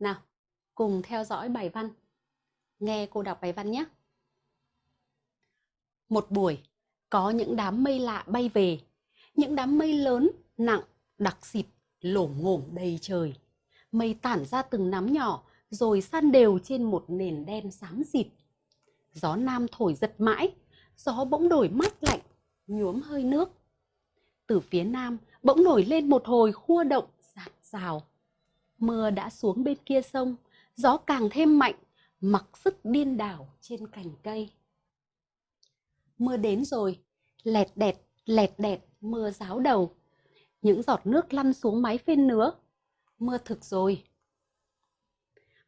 Nào, cùng theo dõi bài văn. Nghe cô đọc bài văn nhé. Một buổi, có những đám mây lạ bay về. Những đám mây lớn, nặng, đặc xịt, lổm ngổm đầy trời. Mây tản ra từng nắm nhỏ, rồi san đều trên một nền đen xám xịt. Gió nam thổi giật mãi, gió bỗng đổi mát lạnh, nhuốm hơi nước. Từ phía nam bỗng nổi lên một hồi khua động giạt rào. Mưa đã xuống bên kia sông, gió càng thêm mạnh, mặc sức điên đảo trên cành cây. Mưa đến rồi, lẹt đẹt, lẹt đẹt, mưa ráo đầu. Những giọt nước lăn xuống mái phên nứa. Mưa thực rồi.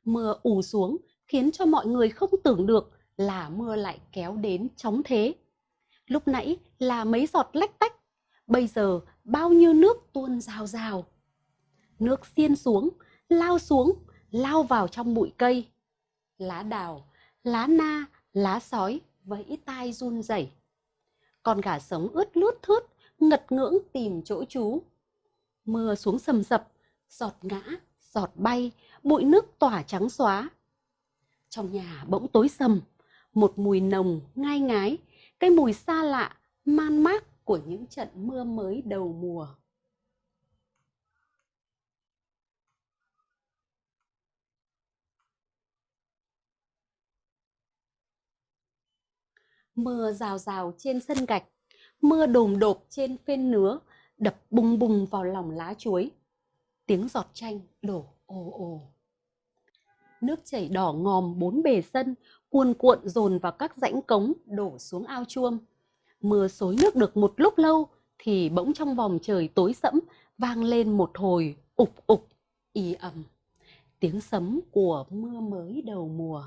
Mưa ù xuống khiến cho mọi người không tưởng được là mưa lại kéo đến chóng thế. Lúc nãy là mấy giọt lách tách, bây giờ bao nhiêu nước tuôn rào rào. Nước xiên xuống, lao xuống, lao vào trong bụi cây. Lá đào, lá na, lá sói vẫy tai run rẩy. Con gà sống ướt lướt thướt, ngật ngưỡng tìm chỗ trú. Mưa xuống sầm sập, giọt ngã, giọt bay, bụi nước tỏa trắng xóa. Trong nhà bỗng tối sầm, một mùi nồng ngai ngái, cái mùi xa lạ, man mác của những trận mưa mới đầu mùa. Mưa rào rào trên sân gạch, mưa đồm đột trên phên nứa, đập bùng bùng vào lòng lá chuối. Tiếng giọt chanh đổ ồ ồ. Nước chảy đỏ ngòm bốn bề sân, cuồn cuộn dồn vào các rãnh cống đổ xuống ao chuông. Mưa xối nước được một lúc lâu thì bỗng trong vòng trời tối sẫm vang lên một hồi ục ục y ầm tiếng sấm của mưa mới đầu mùa